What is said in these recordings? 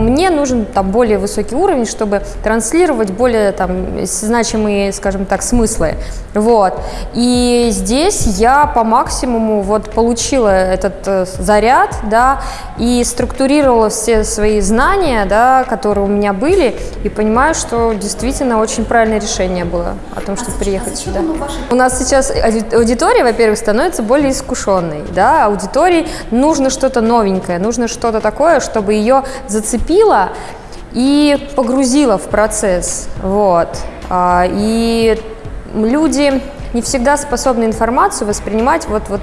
Мне нужен там более высокий уровень, чтобы транслировать более там значимые, скажем так, смыслы. Вот. И здесь я по максимуму вот получила этот э, заряд, да, и структурировала все свои знания, да, которые у меня были, и понимаю, что действительно очень правильное решение было о том, чтобы а приехать а сюда. У нас сейчас аудитория, во-первых, становится более искушенной, да, аудитории нужно что-то новенькое, нужно что-то такое, чтобы ее зацепило и погрузило в процесс, вот. А, и люди не всегда способны информацию воспринимать вот, вот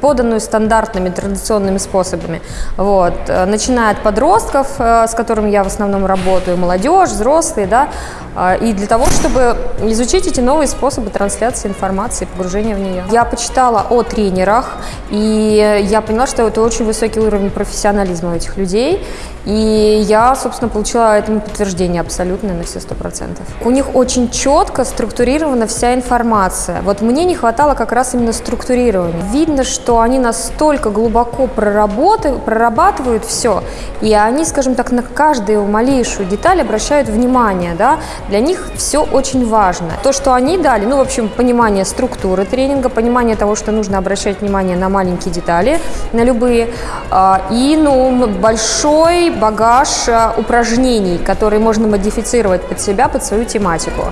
поданную стандартными традиционными способами. Вот. Э, начиная от подростков, э, с которыми я в основном работаю, молодежь, взрослые, да, э, и для того, чтобы изучить эти новые способы трансляции информации, погружения в нее. Я почитала о тренерах, и я поняла, что это очень высокий уровень профессионализма у этих людей, и я, собственно, получила этому подтверждение абсолютно на все сто процентов. У них очень четко структурирована вся информация. Вот мне не хватало как раз именно структурирования. Видно, что они настолько глубоко прорабатывают все, и они, скажем так, на каждую малейшую деталь обращают внимание. Да? Для них все очень важно. То, что они дали, ну, в общем, понимание структуры тренинга, понимание того, что нужно обращать внимание на маленькие детали, на любые, а, и, ну, большой багаж э, упражнений, которые можно модифицировать под себя, под свою тематику.